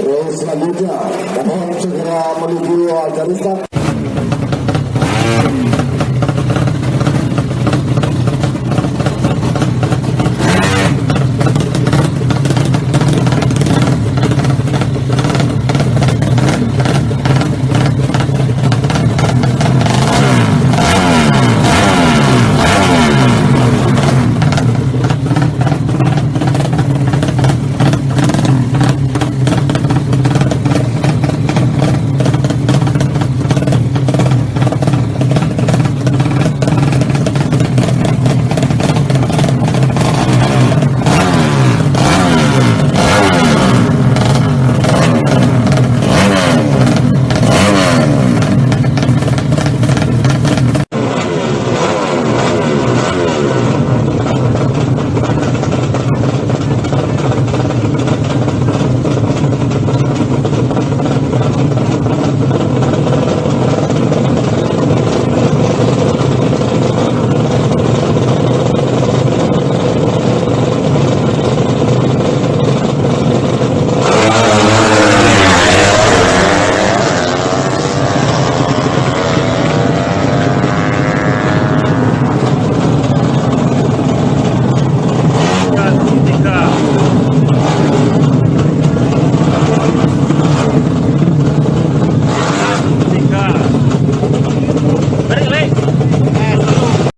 Terus selanjutnya mohon segera menuju garis start.